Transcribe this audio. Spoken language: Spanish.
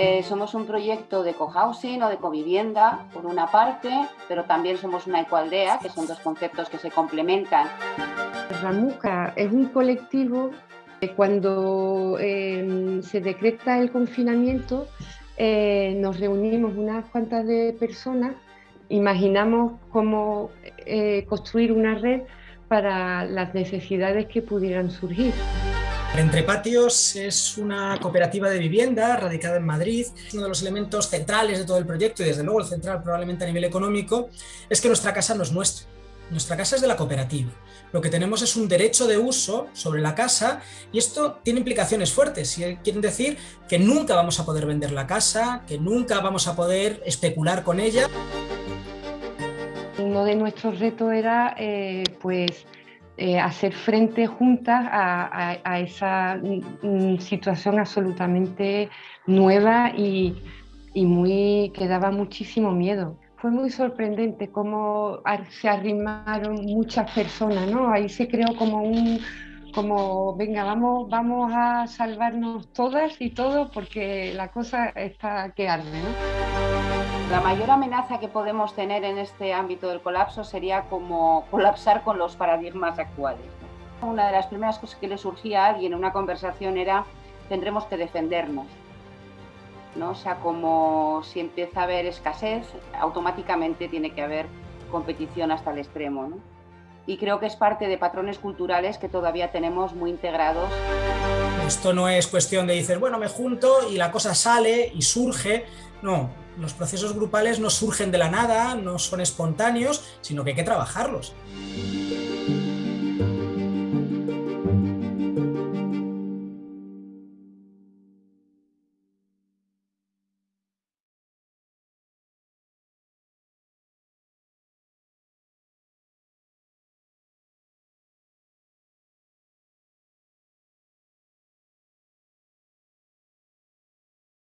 Eh, somos un proyecto de cohousing o de covivienda, por una parte, pero también somos una ecoaldea, que son dos conceptos que se complementan. Ramuca es un colectivo que cuando eh, se decreta el confinamiento eh, nos reunimos unas cuantas de personas, imaginamos cómo construir una red para las necesidades que pudieran surgir. Entre Patios es una cooperativa de vivienda radicada en Madrid. Uno de los elementos centrales de todo el proyecto y desde luego el central probablemente a nivel económico es que nuestra casa no es nuestra. Nuestra casa es de la cooperativa. Lo que tenemos es un derecho de uso sobre la casa y esto tiene implicaciones fuertes. Quieren decir que nunca vamos a poder vender la casa, que nunca vamos a poder especular con ella. Uno de nuestros retos era eh, pues, eh, hacer frente juntas a, esa mm, situación absolutamente nueva y, y, muy, que daba muchísimo miedo. Fue muy sorprendente cómo se arrimaron muchas personas, ¿no? Ahí se creó como un, como, venga, vamos, vamos a salvarnos todas y todos porque la cosa está que arde. ¿no? La mayor amenaza que podemos tener en este ámbito del colapso sería como colapsar con los paradigmas actuales. Una de las primeras cosas que le surgía a alguien en una conversación era tendremos que defendernos. ¿no? O sea, como si empieza a haber escasez, automáticamente tiene que haber competición hasta el extremo. ¿no? y creo que es parte de patrones culturales que todavía tenemos muy integrados. Esto no es cuestión de decir, bueno, me junto y la cosa sale y surge. No, los procesos grupales no surgen de la nada, no son espontáneos, sino que hay que trabajarlos.